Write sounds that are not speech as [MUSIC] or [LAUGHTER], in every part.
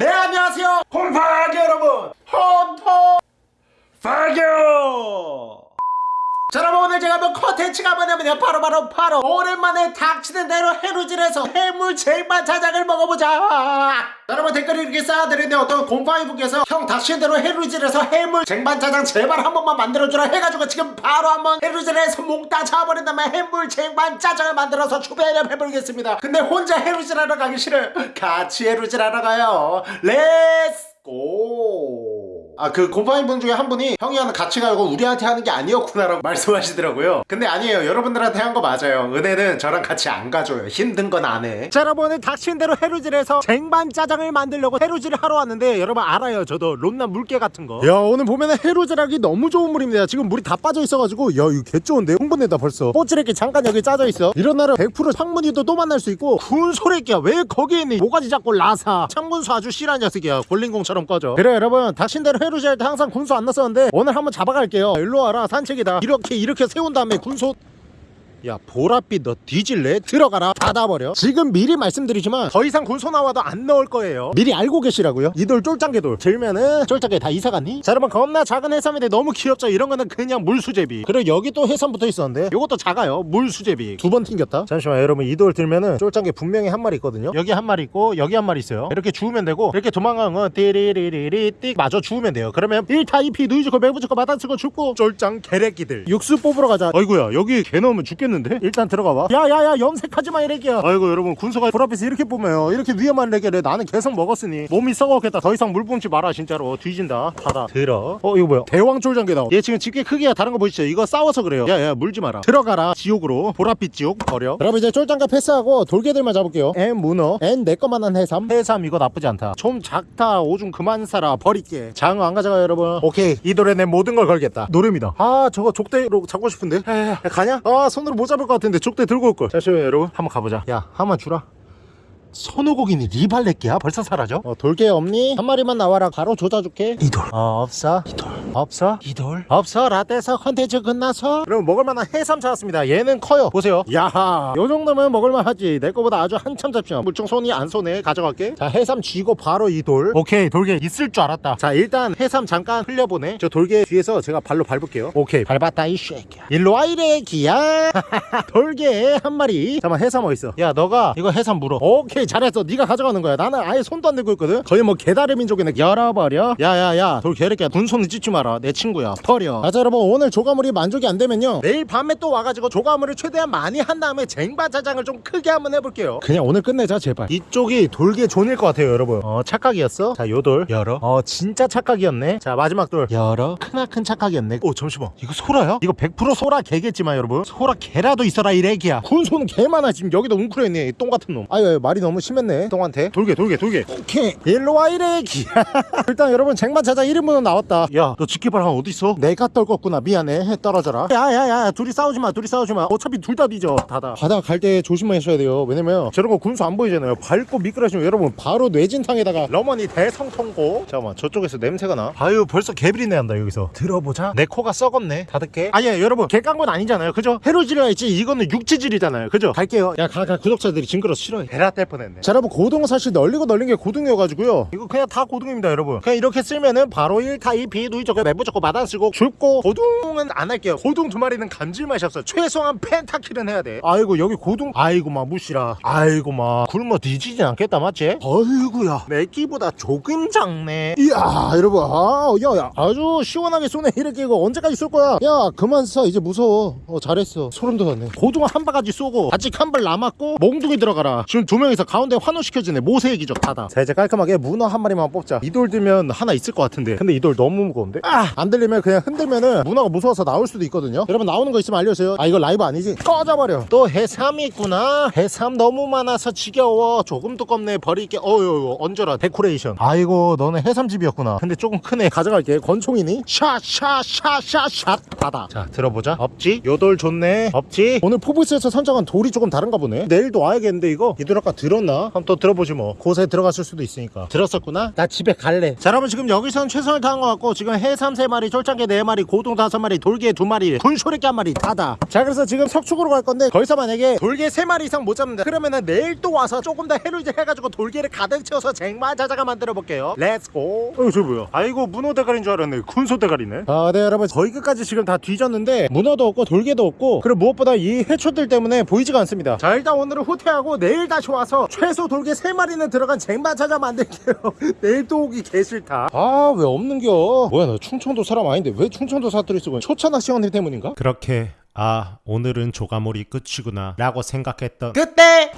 네 안녕하세요. 홈파기 여러분. 홈토 파교 자 여러분 오늘 제가 한번 컨텐츠가 뭐냐면요. 바로바로 바로. 오랜만에 닥치는 대로 해루질에서 해물 짜장을 먹어보자. 자, 여러분 댓글을 이렇게 쌓아드리는데 어떤 곰팡이분께서 형 닥치는 대로 해루질에서 해물 쟁반 짜장 제발 한 번만 만들어주라 해가지고 지금 바로 한번 해루질에서 몽따 잡아버린 다음에 해물 쟁반 짜장을 만들어서 추배를 해보겠습니다. 근데 혼자 해루질하러 가기 싫어요. 같이 해루질하러 가요. 렛츠 고 아 그 곰팡이 분 중에 한 분이 형이랑 같이 가고 우리한테 하는 게 아니었구나 라고 [LAUGHS] 말씀하시더라고요. 근데 아니에요. 여러분들한테 한 거 맞아요. 은혜는 저랑 같이 안 가줘요. 힘든 건 안해. 자 여러분 오늘 닥친 대로 해루질에서 쟁반 짜장을 만들려고 해루질을 하러 왔는데 여러분 알아요. 저도 롬나 물개 같은 거야 오늘 보면은 해루질하기 너무 좋은 물입니다. 지금 물이 다 빠져 있어가지고 야 이거 개 좋은데? 흥분된다 벌써. 뽀찌레끼 잠깐 여기 짜져 있어. 이런 날은 100% 창문이도 또 만날 수 있고 군소래끼야. 왜 거기에 있니 모가지 잡고 라사. 창문수 아주 실한 녀석이야. 볼링공처럼 꺼져. 그래 여러분. 닥친 대로 해루 질할때 항상 군소 안 났었는데 오늘 한번 잡아갈게요. 일로 와라 산책이다. 이렇게 이렇게 세운 다음에 군소 야 보랏빛 너 뒤질래? 들어가라. 닫아버려. 지금 미리 말씀드리지만 더 이상 군소 나와도 안 넣을 거예요. 미리 알고 계시라고요? 이 돌 쫄짱개 돌. 들면은 쫄짱개 다 이사갔니? 자 여러분 겁나 작은 해삼인데 너무 귀엽죠? 이런 거는 그냥 물수제비. 그리고 여기 또 해삼 붙어있었는데 요것도 작아요. 물수제비. 두 번 튕겼다? 잠시만 여러분. 이 돌 들면은 쫄짱개 분명히 한 마리 있거든요. 여기 한 마리 있고 여기 한 마리 있어요. 이렇게 주우면 되고 이렇게 도망가는 건 띠리리리리 띡 마저 주우면 돼요. 그러면 1타 2피 누이주고 매부주고 마다쓰고 죽고 쫄짱 개래끼들. 육수 뽑으러 가자. 어이구야 여기 개 넣으면 죽겠 는데? 일단 들어가 봐. 야야야 염색하지 마 이래기야. 아이고 여러분 군소가 불 앞에서 이렇게 보면 이렇게 위험한 레게를 나는 계속 먹었으니 몸이 썩었겠다. 더 이상 물 뿜지 마라 진짜로. 뒤진다. 닫아. 들어. 어 이거 뭐야? 대왕 쫄짱개다 얘 지금 집게 크기가 다른 거 보이시죠? 이거 싸워서 그래요. 야야 물지 마라. 들어가라 지옥으로. 보랏빛 지옥. 버려. 여러분 이제 쫄짱개 패스하고 돌개들만 잡을게요. and 문어. and 내꺼만한 해삼. 해삼 이거 나쁘지 않다. 좀 작다. 오줌 그만 싸라 버릴게. 장어 안 가져가 여러분. 오케이. 이 돌에 내 모든 걸 걸겠다. 노름이다. 아 저거 족대로 잡고 싶은데? 야, 가냐? 아 손으로 못 잡을 것 같은데 족대 들고 올걸. 잠시만요 여러분. 한번 가보자. 야 한번 주라 손오공이니 리발렛기야? 벌써 사라져? 어, 돌개 없니? 한 마리만 나와라. 바로 조져줄게. 이돌. 어 없어. 이돌. 없어? 이돌? 없어. 라떼서 컨텐츠 끝나서 그럼 먹을만한 해삼 찾았습니다. 얘는 커요. 보세요. 야하 요 정도면 먹을만하지. 내 거보다 아주 한참 잡죠 물총 손이 안 손에 가져갈게. 자 해삼 쥐고 바로 이돌. 오케이 돌개 있을 줄 알았다. 자 일단 해삼 잠깐 흘려보내 저 돌개 뒤에서 제가 발로 밟을게요. 오케이. 밟았다 이 쉐이야. 일로 와 이래 기야. 돌개 한 마리. 잠깐만 해삼 어딨어? 야 너가 이거 해삼 물어. 오케이 잘했어 네가 가져가는 거야. 나는 아예 손도 안 들고 있거든. 거의 뭐 개다리 민족이네. 열어버려. 야야야. 돌 개새끼야 군손을 찢지 마라. 내 친구야. 버려. 자 여러분. 오늘 조과물이 만족이 안 되면요. 내일 밤에 또 와가지고 조과물을 최대한 많이 한 다음에 쟁반짜장을 좀 크게 한번 해볼게요. 그냥 오늘 끝내자 제발. 이쪽이 돌개 존일 것 같아요 여러분. 어 착각이었어? 자 요 돌. 열어. 어 진짜 착각이었네. 자 마지막 돌. 열어. 크나큰 착각이었네. 오 잠시만. 이거 소라야? 이거 100% 소라 개겠지만 여러분. 소라 개라도 있어라 이 렉이야. 군소는 개 많아. 지금 여기도 웅크려 있네 이 똥 같은 놈. 아유 말이 너무 심했네. 똥한테. 돌개 돌개 돌개 오케이. 일로 와 이래. 기야 [LAUGHS] 일단 여러분 쟁반짜장 1인분은 나왔다. 야 너 집게발 한 어딨어? 내가 떨궜구나. 미안해. 해 떨어져라. 야야야 둘이 싸우지마 둘이 싸우지마. 어차피 둘 다 뒤져. 닫아 바다 갈 때 조심하셔야 돼요. 왜냐면 저런 거 군소 안 보이잖아요. 밟고 미끄러지면 여러분 바로 뇌진탕에다가 러머니 대성통고. 잠깐만 저쪽에서 냄새가 나? 아유 벌써 개비린내 난다 여기서. 들어보자. 내 코가 썩었네. 닫을게. 아니야 여러분 개 깐 건 아니잖아요. 그죠? 해루질이라 했지 이거는 육지질이잖아요. 그죠? 갈게요. 야 가 가. 구독자들이 징그러서 싫어해. 베라 뗄 뻔했네. 자 여러분 고등어 사실 널리고 널린 게 고등이어가지고요. 이거 그냥 다 고등입니다 여러분. 그냥 이렇게 쓰면은 바로 1타 2피 누이 저거 매부 저거 마단 쓰고 줍고 고등은 안 할게요. 고등 두 마리는 감질맛이 없어 최소한 펜타킬은 해야 돼. 아이고 여기 고등. 아이고 마 무시라. 아이고 마. 굶어 뒤지진 않겠다 맞지? 어이구야. 내 끼보다 조금 작네. 이야 여러분. 아, 야, 야. 아주 시원하게 쏘네 이렇게 이거 언제까지 쏠 거야? 야 그만 쏴 이제 무서워. 어 잘했어. 소름 돋았네. 고등어 한 바가지 쏘고 아직 한 발 남았고 몽둥이 들어가라. 지금 두 명이서 가운데 환호시켜주네. 모세의 기적 닫아 자 이제 깔끔하게 문어 한 마리만 뽑자. 이 돌 들면 하나 있을 것 같은데. 근데 이 돌 너무 무거운데? 아! 안 들리면 그냥 흔들면은 문어가 무서워서 나올 수도 있거든요. 여러분 나오는 거 있으면 알려주세요. 아 이거 라이브 아니지? 꺼져버려. 또 해삼이 있구나. 해삼 너무 많아서 지겨워. 조금 두껍네. 버릴게 어유 얹어라. 데코레이션. 아이고 너네 해삼집이었구나. 근데 조금 크네. 가져갈게. 권총이니? 샷샷샷샷샷 닫아 자 들어보자. 없지? 요 돌 좋네. 없지? 오늘 포브스에서 선정한 돌이 조금 다른가 보네. 내일도 와야겠는데 이거? 얘들 아까 드론 들었나? 한번 또 들어보지 뭐. 곳에 들어갔을 수도 있으니까. 들었었구나? 나 집에 갈래. 자 여러분 지금 여기서는 최선을 다한 것 같고 지금 해삼 3마리 쫄짱개 4마리 고동 5마리 돌개 2마리 군쇼래기 1마리 다다. 자 그래서 지금 석축으로 갈 건데 거기서 만약에 돌개 3마리 이상 못 잡는다. 그러면은 내일 또 와서 조금 더 해를 해가지고 돌개를 가득 채워서 쟁반짜장 만들어 볼게요. Let's go 어저 뭐야? 아이고 문어 대가리인 줄 알았네. 군소 대가리네. 아네 여러분. 거의 끝까지 지금 다 뒤졌는데 문어도 없고 돌개도 없고 그리고 무엇보다 이 해초들 때문에 보이지가 않습니다. 자 일단 오늘은 후퇴하고 내일 다시 와서 최소 돌개 3마리는 들어간 쟁반짜장 만들게요 [LAUGHS] 내일 또 오기 개싫다 아 왜 없는겨 뭐야 나 충청도 사람 아닌데 왜 충청도 사투리 쓰고 있냐? 초차낚시 형님 때문인가? 그렇게 아 오늘은 조가몰이 끝이구나 라고 생각했던 그때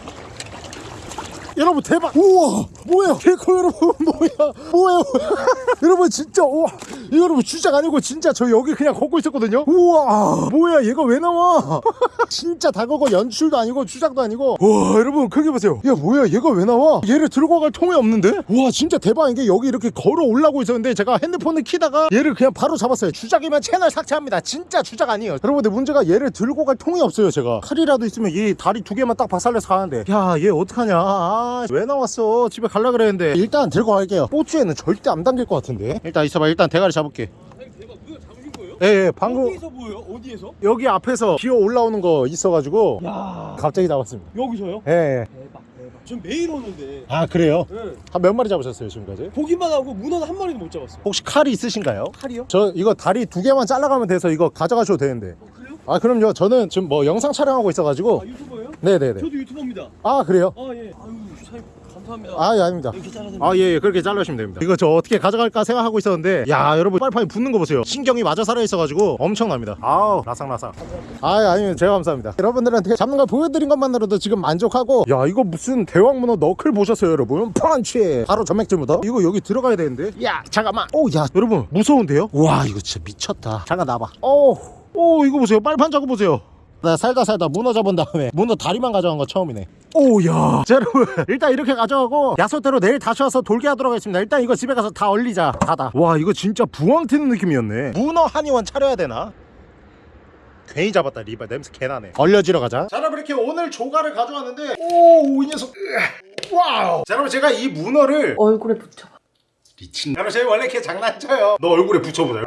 여러분 대박. 우와. 뭐야? 개코 여러분 [LAUGHS] 뭐야? 뭐야? [LAUGHS] 여러분 진짜 우와. 이거 여러분 주작 아니고 진짜 저 여기 그냥 걷고 있었거든요? 우와. 뭐야 얘가 왜 나와? [LAUGHS] 진짜 다거고 연출도 아니고 주작도 아니고. 와 여러분 크게 보세요. 야 뭐야 얘가 왜 나와? 얘를 들고 갈 통이 없는데? 우와 진짜 대박인 게 여기 이렇게 걸어 올라고 있었는데 제가 핸드폰을 키다가 얘를 그냥 바로 잡았어요. 주작이면 채널 삭제합니다. 진짜 주작 아니에요. 여러분 근데 문제가 얘를 들고 갈 통이 없어요 제가. 칼이라도 있으면 이 다리 두 개만 딱 박살내서 가는데. 야 얘 어떡하냐 아, 왜 나왔어 집에 갈라 그랬는데 일단 들고 갈게요 보츠에는 절대 안 담길 것 같은데 일단 있어봐 일단 대가리 잡을게 아니 대박 그거 잡으신 거예요? 예, 예 방금 어디서 보여요? 어디에서? 여기 앞에서 기어 올라오는 거 있어가지고 야 갑자기 잡았습니다 여기서요? 예, 예. 대박 대박 전 매일 오는데 아 그래요? 네. 한 몇 마리 잡으셨어요 지금까지? 보기만 하고 문어는 한 마리도 못 잡았어요 혹시 칼이 있으신가요? 칼이요? 저 이거 다리 두 개만 잘라가면 돼서 이거 가져가셔도 되는데 어, 그래요? 아 그럼요 저는 지금 뭐 영상 촬영하고 있어가지고 아 유튜버예요? 네네네 저도 유튜버입니다 아 그래요? 아 예 아유 사장님 감사합니다. 아 예 아닙니다. 이렇게 잘라서 아예 예, 그렇게 잘라주시면 됩니다. 이거 저 어떻게 가져갈까 생각하고 있었는데 야 여러분 빨판이 붙는 거 보세요. 신경이 맞아 살아있어가지고 엄청납니다. 아우 라상라상. 아 예, 아니면 제가 감사합니다. 여러분들한테 잡는 걸 보여드린 것만으로도 지금 만족하고 야 이거 무슨 대왕문어 너클 보셨어요 여러분? 펀치 바로 전맥질부터. 이거 여기 들어가야 되는데? 야 잠깐만. 오 야. 여러분 무서운데요? 와 이거 진짜 미쳤다. 잠깐 나봐. 오 오 이거 보세요. 빨판 잡고 보세요 나 살다 살다 문어 잡은 다음에 [LAUGHS] 문어 다리만 가져간 거 처음이네. 오야. [LAUGHS] 자 여러분. 일단 이렇게 가져가고 약속대로 내일 다시 와서 돌게 하도록 하겠습니다. 일단 이거 집에 가서 다 얼리자. 다다. 와 이거 진짜 부황 튀는 느낌이었네. 문어 한의원 차려야 되나? 괜히 잡았다 리바 냄새 개나네. 얼려지러 가자. 자 여러분 이렇게 오늘 조가를 가져왔는데 오이 녀석. Wow. 자 여러분 제가 이 문어를 얼굴에 붙여봐. 미친 여러분 제가 원래 이렇게 장난쳐요. 너 얼굴에 붙여보자.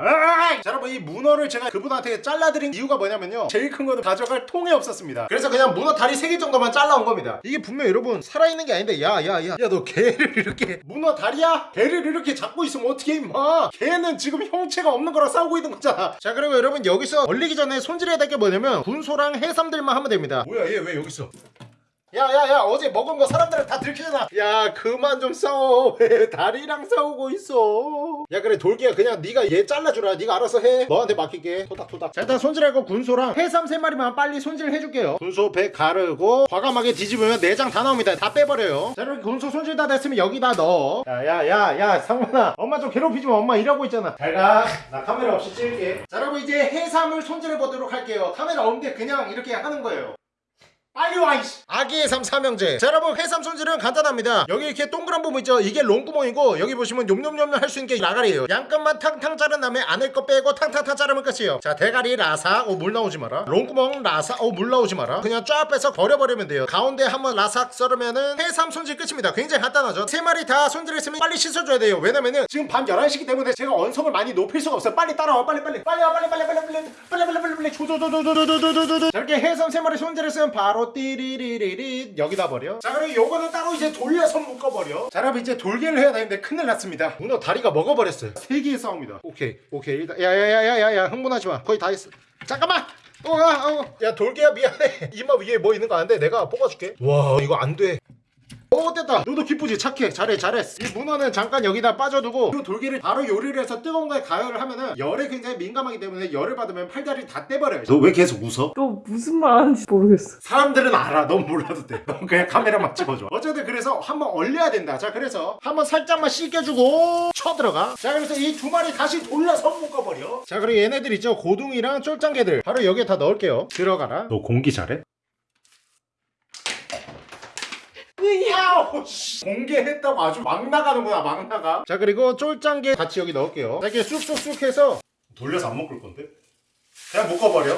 자 여러분 이 문어를 제가 그분한테 잘라드린 이유가 뭐냐면요. 제일 큰 거는 가져갈 통이 없었습니다. 그래서 그냥 문어 다리 3개 정도만 잘라온 겁니다. 이게 분명 여러분 살아있는 게 아닌데 야 야 야. 야 너 개를 [LAUGHS] 이렇게 문어 다리야? 개를 이렇게 잡고 있으면 어떻게 임마? 개는 지금 형체가 없는 거랑 싸우고 있는 거잖아. 자 그리고 여러분 여기서 얼리기 전에 손질해야 될 게 뭐냐면 군소랑 해삼들만 하면 됩니다. 뭐야 얘 왜 여기 있어 야야야 어제 먹은 거 사람들은 다 들키잖아. 야 그만 좀 싸워. [LAUGHS] 왜 다리랑 싸우고 있어? 야 그래 돌기야. 그냥 네가 얘 잘라주라. 네가 알아서 해. 너한테 맡길게. 토닥토닥. 자 일단 손질하고 군소랑 해삼 세 마리만 빨리 손질 해줄게요. 군소 배 가르고 과감하게 뒤집으면 내장 다 나옵니다. 다 빼버려요. 자 이렇게 군소 손질 다 됐으면 여기다 넣어. 야야야야 상문아. 엄마 좀 괴롭히지 마. 엄마 일하고 있잖아. 잘가 나 카메라 없이 찍을게. 자 여러분 이제 해삼을 손질해 보도록 할게요. 카메라 없는데 그냥 이렇게 하는 거예요 빨리 와 이씨. 아기 해삼 삼형제. 자 여러분 해삼 손질은 간단합니다. 여기 이렇게 동그란 부분 있죠? 이게 롱구멍이고 여기 보시면 욤욤욤 할 수 있는 게 라가리예요. 양끝만 탕탕 자른 다음에 안에 거 빼고 탕탕탕 자르면 끝이에요. 자 대가리 라삭 오물 나오지 마라. 롱구멍 라삭 오물 나오지 마라. 그냥 쫙 빼서 버려버리면 돼요. 가운데 한번 라삭 썰으면은 해삼 손질 끝입니다. 굉장히 간단하죠? 세 마리 다 손질했으면 빨리 씻어줘야 돼요. 왜냐면은 지금 밤 11시기 때문에 제가 언성을 많이 높일 수가 없어요. 빨리 따라와 빨리 빨리. 빨리 와 빨리 빨리 빨리 빨리 빨리 빨리 빨리 빨리 빨리. 조조조조조조조조조 이렇게 해삼 세 마리 손질했으면 바로 띠리리리리 여기다 버려. 자 그리고 요거는 따로 이제 돌려서 묶어버려. 자 여러분 이제 돌개를 해야 되는데 큰일 났습니다. 문어 다리가 먹어버렸어요. 세 개의 싸움이다. 오케이 오케이. 일단 야야야야야야 흥분하지 마. 거의 다 했어. 잠깐만! 어, 아, 어. 야 돌개야 미안해. 이마 위에 뭐 있는 거 아는데 내가 뽑아줄게. 와 이거 안돼 어 됐다. 너도 기쁘지? 착해. 잘해 잘했어 이 문어는 잠깐 여기다 빠져두고 이 돌기를 바로 요리를 해서 뜨거운 거에 가열을 하면은 열에 굉장히 민감하기 때문에 열을 받으면 팔다리 다 떼버려요. 너 왜 계속 웃어? 너 무슨 말 하는지 모르겠어. 사람들은 알아. 넌 몰라도 돼넌 그냥 카메라만 찍어줘. 어쨌든 그래서 한번 얼려야 된다. 자 그래서 한번 살짝만 씻겨주고 쳐들어가. 자 그래서 이 두 마리 다시 돌려서 묶어버려. 자 그리고 얘네들 있죠? 고둥이랑 쫄짱개들. 바로 여기에 다 넣을게요. 들어가라. 너 공기 잘해? 야우 씨. 공개했다고 아주 막 나가는구나 막 나가. 자 그리고 쫄짱게 같이 여기 넣을게요. 자 이렇게 쑥쑥쑥 해서 돌려서 안 묶을 건데? 그냥 묶어버려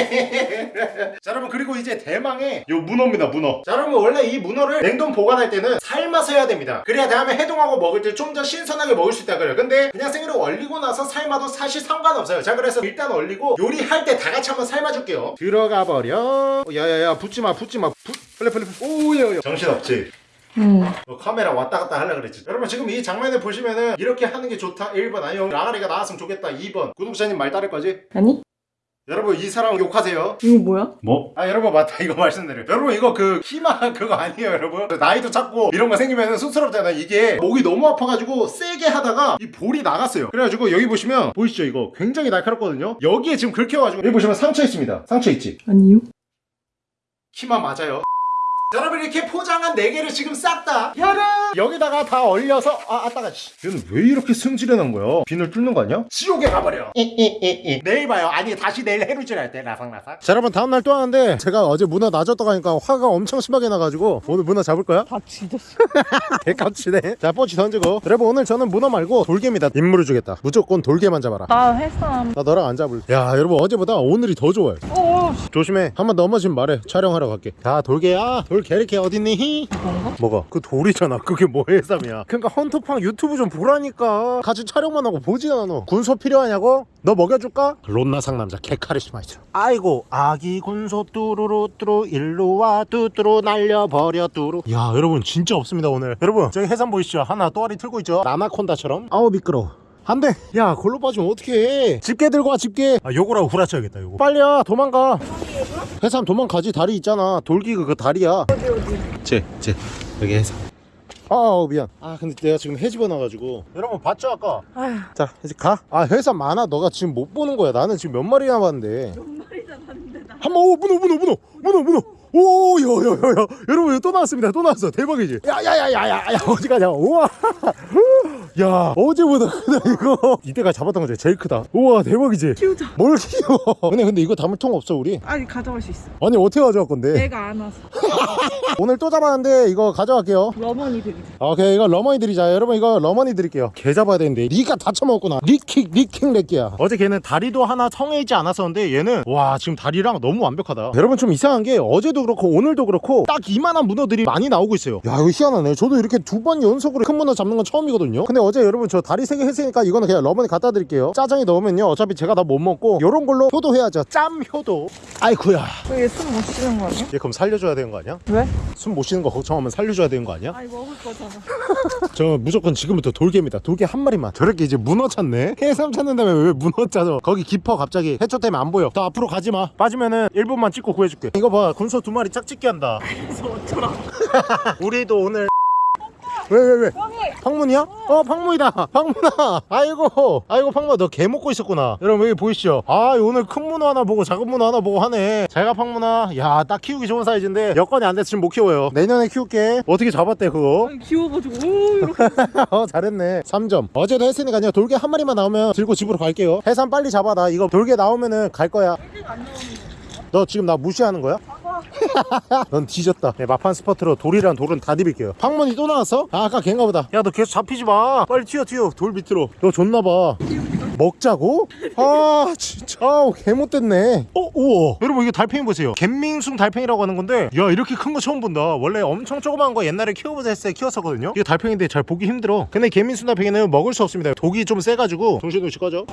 [LAUGHS] 자 여러분 그리고 이제 대망의 요 문어입니다 문어. 자 여러분 원래 이 문어를 냉동 보관할 때는 삶아서 해야 됩니다. 그래야 다음에 해동하고 먹을 때 좀 더 신선하게 먹을 수 있다 그래요. 근데 그냥 생으로 얼리고 나서 삶아도 사실 상관없어요. 자 그래서 일단 얼리고 요리할 때 다 같이 한번 삶아줄게요. 들어가 버려. 야야야 붙지마 붙지마. 붙 오야야. 정신없지? 응. 너 카메라 왔다 갔다 하려 그랬지? 여러분 지금 이 장면을 보시면은 이렇게 하는 게 좋다. 1번 아니요. 라가리가 나왔으면 좋겠다. 2번. 구독자님 말 따를 거지? 아니? 여러분 이 사람 욕하세요. 이거 뭐야? 뭐? 아 여러분 맞다. 이거 말씀드려요. 여러분 이거 그 희망 그거 아니에요 여러분? 나이도 작고 이런 거 생기면 쑥스럽잖아요. 이게 목이 너무 아파가지고 세게 하다가 이 볼이 나갔어요. 그래가지고 여기 보시면 보이시죠? 이거 굉장히 날카롭거든요? 여기에 지금 긁혀가지고 여기 보시면 상처 있습니다. 상처 있지? 아니요. 키만 맞아요? 자, 여러분 이렇게 포장한 4개를 지금 싹다 여름 여기다가 다 얼려서 아 아따가 씨. 얘는 왜 이렇게 승질이 난 거야? 비늘 뚫는 거 아니야? 지옥에 가버려 내일 봐요 아니 다시 내일 해루질 할때 라삭라삭 자 여러분 다음날 또 하는데 제가 어제 문어 놔줬다고 하니까 화가 엄청 심하게 나가지고 오늘 문어 잡을 거야? 다 지졌어. 개깜치네 [LAUGHS] 자 뽀치 던지고 여러분 오늘 저는 문어 말고 돌개입니다 임무를 주겠다 무조건 돌개만 잡아라 나 해삼. 나 너랑 안 잡을래 야 여러분 어제보다 오늘이 더 좋아요 어. 조심해 한 번 넘어지면 말해 촬영하러 갈게 자 돌개야 돌 개리케 어딨니? 뭔가? 뭐가? 그 돌이잖아 그게 뭐 해삼이야 그러니까 헌터팡 유튜브 좀 보라니까 같이 촬영만 하고 보지 않아 군소 필요하냐고? 너 먹여줄까? 론나 상남자 개카리스마 있어 아이고 아기 군소 뚜루루 뚜루 일루와 뚜뚜루 날려버려 뚜루 야 여러분 진짜 없습니다 오늘 여러분 저기 해삼 보이시죠? 하나 또아리 틀고 있죠? 나나콘다처럼 아우 미끄러워 안돼. 야 골로 빠지면 어떡해. 집게 들고 와 집게. 아 요거라고 후라쳐야겠다 요거. 빨리야 도망가. 해삼 도망가지. 다리 있잖아. 돌기 그거 다리야. 쟤쟤 여기 해삼 아 미안. 아 근데 내가 지금 해집어 놔가지고. 여러분 봤죠 아까? 아휴. 자 이제 가아 해삼 많아. 너가 지금 못 보는 거야. 나는 지금 몇 마리 남았는데. 몇 마리 잡았는데 나. 한번 오 문어 문어 문어. 문어 문어. 오야야야야. 여러분 이거 또 나왔습니다. 또 나왔어. 대박이지? 야야야야야 어디 가냐. 우와 야 어제보다 크다 이거. 이때가 잡았던 거죠 제일 크다. 우와 대박이지. 키우자. 뭘 키워? 근데 근데 이거 담을 통 없어 우리. 아니 가져갈 수 있어. 아니 어떻게 가져갈 건데? 내가 안 와서. [LAUGHS] 오늘 또 잡았는데 이거 가져갈게요. 러머니 되게. 오케이 이거 러머니 드리자. 여러분 이거 러머니 드릴게요. 개 잡아야 되는데. 니가 다 처먹었구나. 리킥 리킥 렉기야. 어제 걔는 다리도 하나 성에 있지 않았었는데 얘는 와 지금 다리랑 너무 완벽하다. 여러분 좀 이상한 게 어제도 그렇고 오늘도 그렇고 딱 이만한 문어들이 많이 나오고 있어요. 야 이거 희한하네. 저도 이렇게 두 번 연속으로 큰 문어 잡는 건 처음이거든요. 근데 어제 여러분 저 다리 세 개 했으니까 이거는 그냥 러머니 갖다 드릴게요. 짜장에 넣으면요. 어차피 제가 다 못 먹고 요런 걸로 효도해야죠. 짬 효도. 아이쿠야. 왜숨못 쉬는 거 아니야? 얘 그럼 살려줘야 되는 거 아니야? 왜? 숨 못 쉬는 거 걱정하면 살려줘야 되는 거 아니야? 아니 먹을 거잖아. [LAUGHS] 저 무조건 지금부터 돌개입니다. 돌개 한 마리만. 저렇게 이제 문어 찾네? [LAUGHS] 해삼 찾는 다음에 왜 문어 찾아 거기 깊어 갑자기. 해초 때문에 안 보여. 더 앞으로 가지마. 빠지면은 1분만 찍고 구해줄게. 이거 봐. 군소 두 마리 짝짓기 한다. [LAUGHS] 그래서 어쩌라고. 우리도 오늘 왜 왜 왜, 형이. 팡문이야? 어. 팡문이다. 팡문아. [LAUGHS] 아이고. 아이고 팡문아. 너 개 먹고 있었구나. 여러분 여기 보이시죠? 아 오늘 큰 문어 하나 보고 작은 문어 하나 보고 하네. 잘가 팡문아. 야 딱 키우기 좋은 사이즈인데 여건이 안 돼서 지금 못 키워요. 내년에 키울게. 어떻게 잡았대 그거? 아니 귀여워가지고. 오 이렇게. [LAUGHS] 어 잘했네. 3점. 어제도 했으니까요. 돌개 한 마리만 나오면 들고 집으로 갈게요. 해삼 빨리 잡아 나 이거 돌개 나오면은 갈 거야. 너 지금 나 무시하는 거야? [LAUGHS] 넌 뒤졌다. 네, 막판 스퍼트로 돌이랑 돌은 다 디빌게요. 방문이 또 나왔어? 아 아까 걔인가 보다. 야 너 계속 잡히지 마. 빨리 튀어 튀어. 돌 밑으로. 너 줬나봐. 먹자고? 아 진짜. 아우 개못됐네. 어 우와. 여러분 이게 달팽이 보세요. 갯민숭 달팽이라고 하는 건데 야 이렇게 큰 거 처음 본다. 원래 엄청 조그만 거 옛날에 키워보자 했을 때 키웠었거든요. 이게 달팽이인데 잘 보기 힘들어. 근데 갯민숭 달팽이는 먹을 수 없습니다. 독이 좀 세가지고. 정신없이 꺼져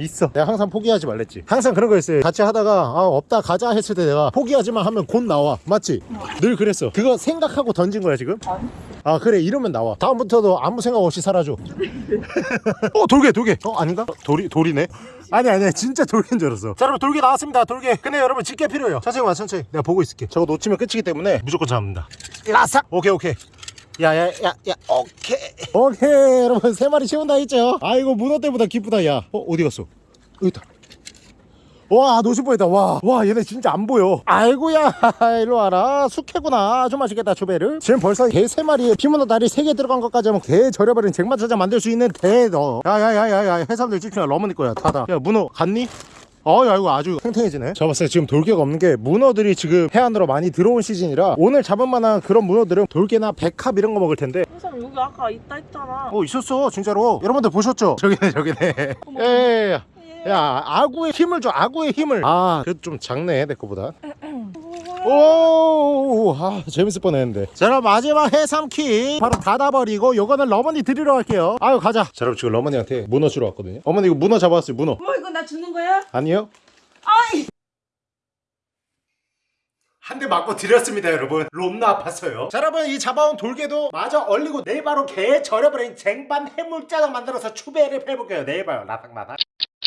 있어. 내가 항상 포기하지 말랬지. 항상 그런 거였어요. 같이 하다가 아 없다 가자 했을 때 내가 포기하지만 하면 곧 나와. 맞지? 늘 그랬어. 그거 생각하고 던진 거야 지금? 아 그래. 이러면 나와. 다음부터도 아무 생각 없이 살아줘. [LAUGHS] 어 돌개 돌개 어 아닌가? 돌이 돌이네? 아니 아니 진짜 돌개인 줄 알았어. 자 여러분 돌개 나왔습니다. 돌개 근데 여러분 집게 필요해요. 천천히 와 천천히. 내가 보고 있을게. 저거 놓치면 끝이기 때문에 무조건 잡는다. 라삭! 오케이 오케이 야야야야 오케이. 오케이 여러분. 세 마리 채운다 했죠? 아이고 문어 때보다 기쁘다 야어 어디 갔어? 여기 있다. 와 놓칠 뻔했다. 와, 와 얘네 진짜 안 보여. 아이고야 [LAUGHS] 일로 와라. 숙회구나. 좀 맛있겠다 초배를. 지금 벌써 개 세 마리에 피문어 다리 세 개 들어간 것까지 하면 개 절여버린 쟁반짜장 만들 수 있는 대너 야야야야야. 해삼들 찍히나 러머니 거야. 다다. 야 문어 갔니? 어야 이거 아주 탱탱해지네 잡았어요 지금 돌개가 없는 게 문어들이 지금 해안으로 많이 들어온 시즌이라 오늘 잡을 만한 그런 문어들은 돌개나 백합 이런 거 먹을 텐데 해삼 여기 아까 있다 했잖아. 어 있었어 진짜로 여러분들 보셨죠? [LAUGHS] 저기네 저기네. 예예예 예. 야 아구의 힘을 줘 아구의 힘을 아 그래도 좀 작네 내 거보다 오, 아, 재밌을 뻔했는데. 자, 그럼 마지막 해삼키 바로 닫아버리고 요거는 러머니 드리러 갈게요. 아유, 가자. 자, 여러분 지금 러머니한테 문어 주러 왔거든요. 어머니 이거 문어 잡아왔어요, 문어. 뭐 이거 나 주는 거야? 아니요? 아이 한대 맞고 드렸습니다 여러분 롬나 아팠어요 자 여러분 이 잡아온 돌개도 마저 얼리고 내일 바로 개 절여버린 쟁반 해물짜장 만들어서 추배를 해볼게요 내일 봐요 라닥라닥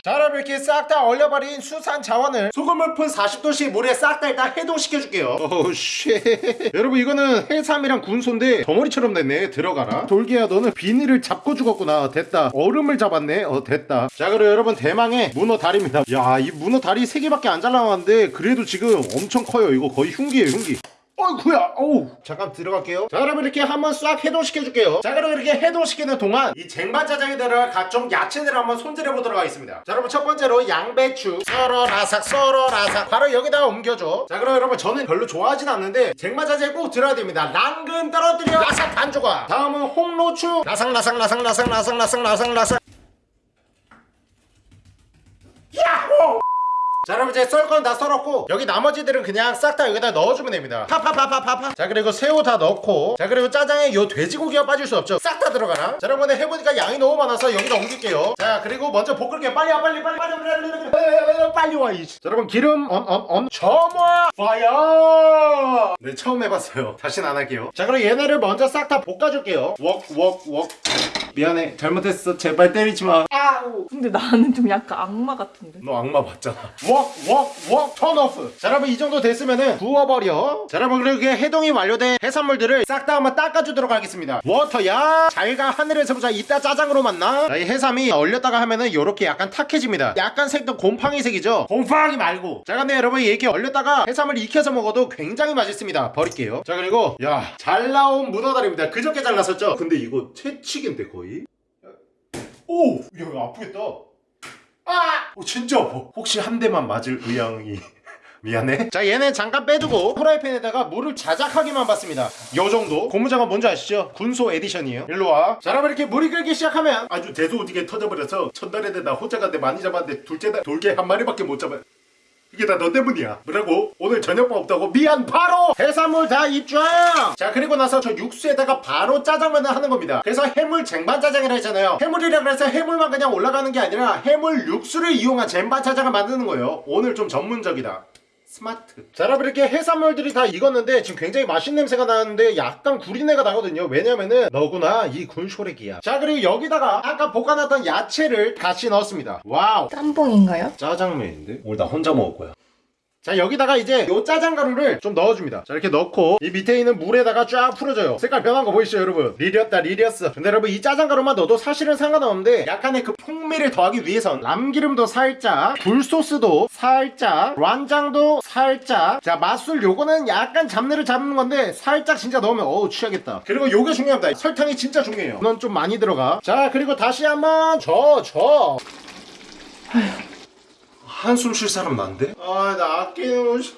자 이렇게 싹 다 얼려버린 수산 자원을 소금을 푼 40도씨 물에 싹 다 일단 해동시켜줄게요. 오쉣. 여러분 이거는 해삼이랑 군소인데 덩어리처럼 됐네 들어가라 돌개야 너는 비닐을 잡고 죽었구나. 됐다. 얼음을 잡았네. 어 됐다. 자 그리고 여러분 대망의 문어 다리입니다. 야 이 문어 다리 3개밖에 안 잘라왔는데 그래도 지금 엄청 커요. 이거 거의 흉기예요 흉기 어이구야 어우. 잠깐 들어갈게요. 자 여러분 이렇게 한번 싹 해동시켜줄게요. 자 그럼 이렇게 해동시키는 동안 이 쟁반짜장에 들어갈 각종 야채들을 한번 손질해보도록 하겠습니다. 자 여러분 첫 번째로 양배추. 썰어라삭 썰어라삭. 바로 여기다가 옮겨줘. 자 그럼 여러분 저는 별로 좋아하진 않는데 쟁반짜장에 꼭 들어야 됩니다. 랑근 떨어뜨려. 라삭 반조각 다음은 홍로추. 라삭라삭 라삭라삭 라삭라삭 라삭라삭. 야호! 자 여러분 이제 썰 건 다 썰었고 여기 나머지들은 그냥 싹 다 여기다 넣어주면 됩니다. 파파파파파파. 자 그리고 새우 다 넣고 자 그리고 짜장에 요 돼지고기가 빠질 수 없죠. 싹 다 들어가라 자 여러분 해보니까 양이 너무 많아서 여기다 옮길게요. 자 그리고 먼저 볶을게요. 빨리 와 빨리 빨리 빨리 빨리 빨리 빨리 와 이씨. 자 여러분 기름 언언언 점화 fire! 네 처음 해봤어요. 다신 안 할게요. 자 그럼 얘네를 먼저 싹 다 볶아줄게요. 웍웍웍 미안해 잘못했어 제발 때리지 마 아우 근데 나는 좀 약간 악마 같은데 너 악마 봤잖아. 웍웍웍 턴오프. 자 여러분 이 정도 됐으면은 부어버려. 자 여러분 그리고 이게 해동이 완료된 해산물들을 싹 다 한번 닦아주도록 하겠습니다. 워터야 잘가 하늘에서 보자 이따 짜장으로 만나. 자, 이 해삼이 얼렸다가 하면은 요렇게 약간 탁해집니다. 약간 색도 곰팡이 색이죠. 곰팡이 말고. 자 근데 여러분 이렇게 얼렸다가 해삼을 익혀서 먹어도 굉장히 맛있습니다. 버릴게요. 자 그리고 야 잘 나온 문어다리입니다. 그저께 잘랐었죠. 근데 이거 채찍인데 거의. 오! 야 이거 아프겠다. 아! 어, 진짜 아파. 혹시 한 대만 맞을 의향이 [LAUGHS] 미안해. 자 얘는 잠깐 빼두고 프라이팬에다가 물을 자작하게만 받습니다. 요 정도. 고무장갑 뭔지 아시죠? 군소 edition이에요. 일로 와. 자 여러분 이렇게 물이 끓기 시작하면 아주 대소오디게 터져버려서 첫날에 나 혼자 간데 많이 잡았는데 둘째 날 돌개 한 마리밖에 못 잡아. 이게 다 너 때문이야. 뭐라고? 오늘 저녁밥 없다고? 미안 바로 해산물 다 입장. 자 그리고 나서 저 육수에다가 바로 짜장면을 하는 겁니다. 그래서 해물 쟁반 짜장이라 했잖아요. 해물이라 그래서 해물만 그냥 올라가는 게 아니라 해물 육수를 이용한 쟁반 짜장을 만드는 거예요. 오늘 좀 전문적이다. 스마트. 자 여러분 이렇게 해산물들이 다 익었는데 지금 굉장히 맛있는 냄새가 나는데 약간 구린내가 나거든요. 왜냐면은 너구나 이 군쇼레기야. 자 그리고 여기다가 아까 볶아놨던 야채를 같이 넣었습니다. Wow. 짬뽕인가요? 짜장면인데? 오늘 나 혼자 먹을 거야. 자 여기다가 이제 요 짜장 가루를 좀 넣어줍니다. 자 이렇게 넣고 이 밑에 있는 물에다가 쫙 풀어줘요. 색깔 변한 거 보이시죠 여러분? 지렸다 지렸어. 근데 여러분 이 짜장 가루만 넣어도 사실은 상관없는데 약간의 그 풍미를 더하기 위해선 참기름도 살짝 굴소스도 살짝 간장도 살짝. 자 맛술 요거는 약간 잡내를 잡는 건데 살짝 진짜 넣으면 어우 취하겠다. 그리고 요게 중요합니다. 설탕이 진짜 중요해요. 넌좀 많이 들어가. 자 그리고 다시 한번 저저 한숨 쉴 사람 난데? 아, 나 아끼는 옷.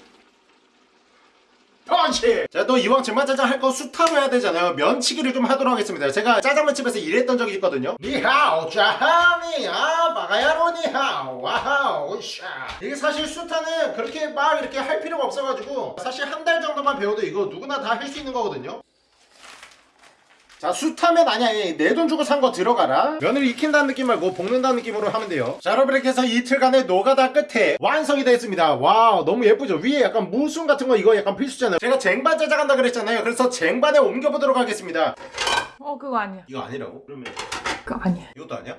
펀치! 자, 또 이왕 쟁반짜장 할 거 수타로 해야 되잖아요. 면치기를 좀 하도록 하겠습니다. 제가 짜장면집에서 일했던 적이 있거든요. 你好, 짜하니, 아, ばかやろう 你好, 와하오, 샤. 이게 사실 수타는 그렇게 막 이렇게 할 필요가 없어가지고 사실 한 달 정도만 배워도 이거 누구나 다 할 수 있는 거거든요. 자 수타면 아니야 내 돈 주고 산 거 들어가라. 면을 익힌다는 느낌 말고 볶는다는 느낌으로 하면 돼요. 자 여러분 이렇게 해서 이틀간의 노가다 끝에 완성이 됐습니다. Wow 너무 예쁘죠? 위에 약간 무순 같은 거 이거 약간 필수잖아요. 제가 쟁반 짜장한다 그랬잖아요. 그래서 쟁반에 옮겨보도록 하겠습니다. 어 그거 아니야. 이거 아니라고? 그러면 그거 아니야. 이것도 아니야?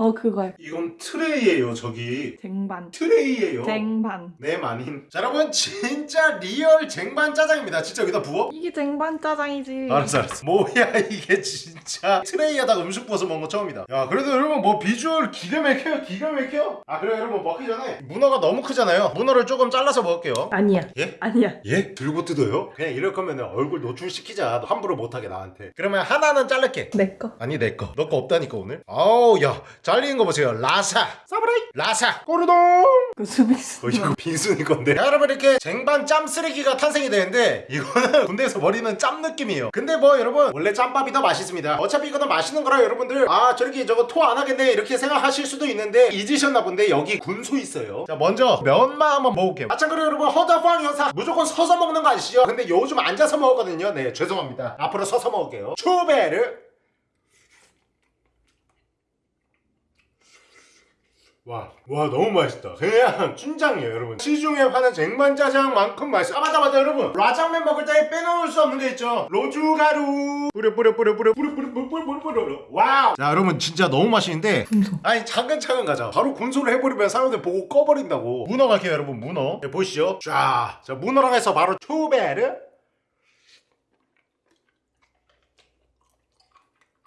어 그거야 이건 tray예요 저기. 쟁반. tray예요. 쟁반. 네 마님 자 여러분 진짜 real 쟁반 짜장입니다. 진짜 여기다 부어? 이게 쟁반 짜장이지. 알았어 알았어. 뭐야 이게 진짜. tray에다가 음식 부어서 먹은 거 처음이다. 야 그래도 여러분 뭐 비주얼 기가 막혀요 기가 막혀? 아 그래 여러분 먹기 전에. 문어가 너무 크잖아요. 문어를 조금 잘라서 먹을게요. 아니야. 예? 아니야. 예? 들고 뜯어요? 그냥 이럴 거면 얼굴 노출시키자. 함부로 못하게 나한테. 그러면 하나는 자를게. 내거. 아니 내거. 너 거 없다니까 오늘? 아우 야 잘리는 거 보세요. 라사. 사브라이. 라사. 꼬르동. 그 수비수. 어, 이거 빈순이 건데. 자, 여러분 이렇게 쟁반 짬 쓰레기가 탄생이 되는데 이거는 [LAUGHS] 군대에서 버리는 짬 느낌이에요. 근데 뭐 여러분 원래 짬밥이 더 맛있습니다. 어차피 이거는 맛있는 거라 여러분들 아 저렇게 저거 토 안 하겠네 이렇게 생각하실 수도 있는데 잊으셨나 본데 여기 군소 있어요. 자 먼저 면만 한번 먹어볼게요. 마찬가지로 여러분 허다팡 여사. 무조건 서서 먹는 거 아시죠? 근데 요즘 앉아서 먹거든요. 네 죄송합니다. 앞으로 서서 먹을게요. 초베르 와, 와 너무 맛있다. 그냥 춘장이에요, 여러분. 시중에 파는 쟁반짜장만큼 맛있어. 아 맞다 맞다, 여러분. 짜장면 먹을 때 빼놓을 수 없는 게 있죠. 고춧가루. 뿌려 뿌려 뿌려 뿌려 뿌려 뿌려 뿌려 뿌려 뿌려 뿌려. Wow. 자, 여러분 진짜 너무 맛있는데. 군소. 아니 차근차근 가자. 바로 군소를 해버리면 사람들 보고 꺼버린다고. 문어 갈게요, 여러분. 문어. 네, 보시죠. 자, 자 문어랑 해서 바로 초베르.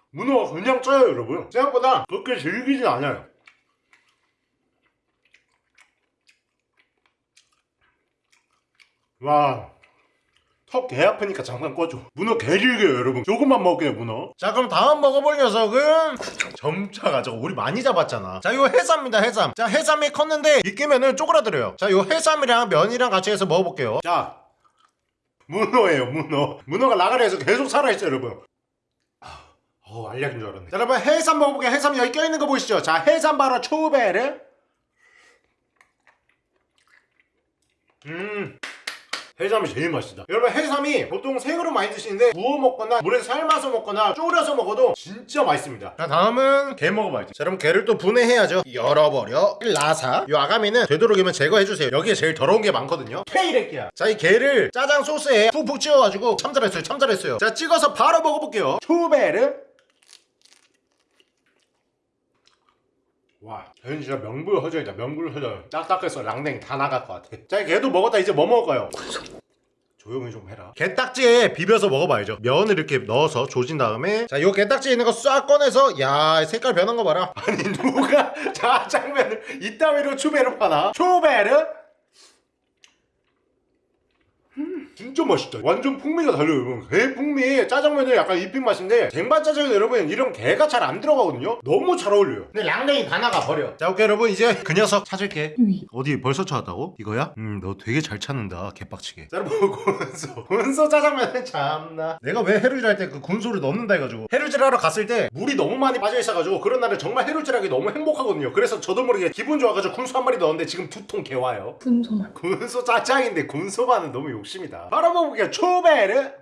문어가 그냥 쪄요, 여러분. 생각보다 그렇게 질기진 않아요. 와. 턱 개 아프니까 잠깐 꺼줘. 문어 개 질겨요, 여러분. 조금만 먹게요, 문어. 자, 그럼 다음 먹어볼 녀석은 점차가 저거 우리 많이 잡았잖아. 자, 이거 해삼입니다, 해삼. 자, 해삼이 컸는데 익으면은 쪼그라들어요. 자, 요 해삼이랑 면이랑 같이 해서 먹어볼게요. 자, 문어예요, 문어. 문어가 나가리에서 계속 살아있어요, 여러분. 아, 어, 알약인 줄 알았네. 자, 여러분 해삼 먹어볼게요. 해삼 여기 껴있는 거 보이시죠? 자, 해삼 바로 초베르. 음. 해삼이 제일 맛있다. 여러분 해삼이 보통 생으로 많이 드시는데 구워 먹거나 물에 삶아서 먹거나 졸여서 먹어도 진짜 맛있습니다. 자 다음은 게 먹어봐야지. 자 그럼 게를 또 분해해야죠. 열어버려. 라사. 이 아가미는 되도록이면 제거해주세요. 여기에 제일 더러운 게 많거든요. 케이레끼야. 자이 게를 짜장 소스에 푹푹 찍어가지고 참 잘했어요. 참 잘했어요. 자 찍어서 바로 먹어볼게요. 초베르. 와, 쟤는 진짜 명불 허전이다. 명불 허전. 딱딱해서 랑냉 다 나갈 것 같아. 자, 걔도 먹었다. 이제 뭐 먹을까요? 조용히 좀 해라. 게딱지에 비벼서 먹어봐야죠. 면을 이렇게 넣어서 조진 다음에 자, 요 게딱지에 있는 거 싹 꺼내서 야, 색깔 변한 거 봐라. 아니 누가 [LAUGHS] 짜장면을 이따위로 추베르 파나? 초베르? 음, 진짜 맛있다. 완전 풍미가 달라요, 여러분. 게 풍미, 짜장면은 약간 입힌 맛인데 쟁반 짜장면 여러분 이런 게가 잘 안 들어가거든요. 너무 잘 어울려요. 근데 랑냉이 다 나가 버려. 자, 오케이 여러분 이제 그 녀석 찾을게. 위. 어디 벌써 찾았다고? 이거야? 음, 너 되게 잘 찾는다. 개빡치게. 자, 여러분 [LAUGHS] 군소. 군소 짜장면은 참나. 내가 왜 해루질 할 때그 군소를 넣는다 해가지고 해루질 하러 갔을 때 물이 너무 많이 빠져 있어가지고 그런 날은 정말 해루질 하기 너무 행복하거든요. 그래서 저도 모르게 기분 좋아가지고 군소 한 마리 넣었는데 지금 두 통 개와요. 군소만. 군소 짜장인데 군소만은 너무 욕심이다. 바로 먹어볼게요. 초베르.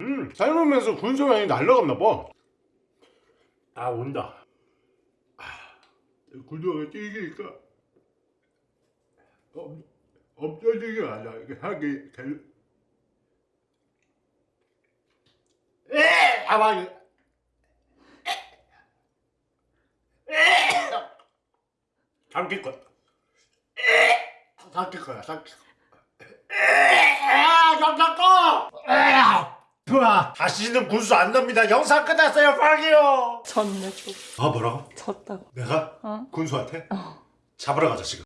음, 삶으면서 군소 향이 날라갔나 봐. 아, 온다. 아, 군소가 엄, 엄청 튀기 아니야. 이게 향이 될... 에! 아, 막 삼킬 거야. 삼킬 거야, 삼킬 거야. 영상 꺼! 좋아. 다시는 군수 안 납니다. 영상 끝났어요, 방이요. 졌네 또. 아, 뭐라고? 졌다고. 내가 어? 군수한테 어. 잡으러 가자 지금.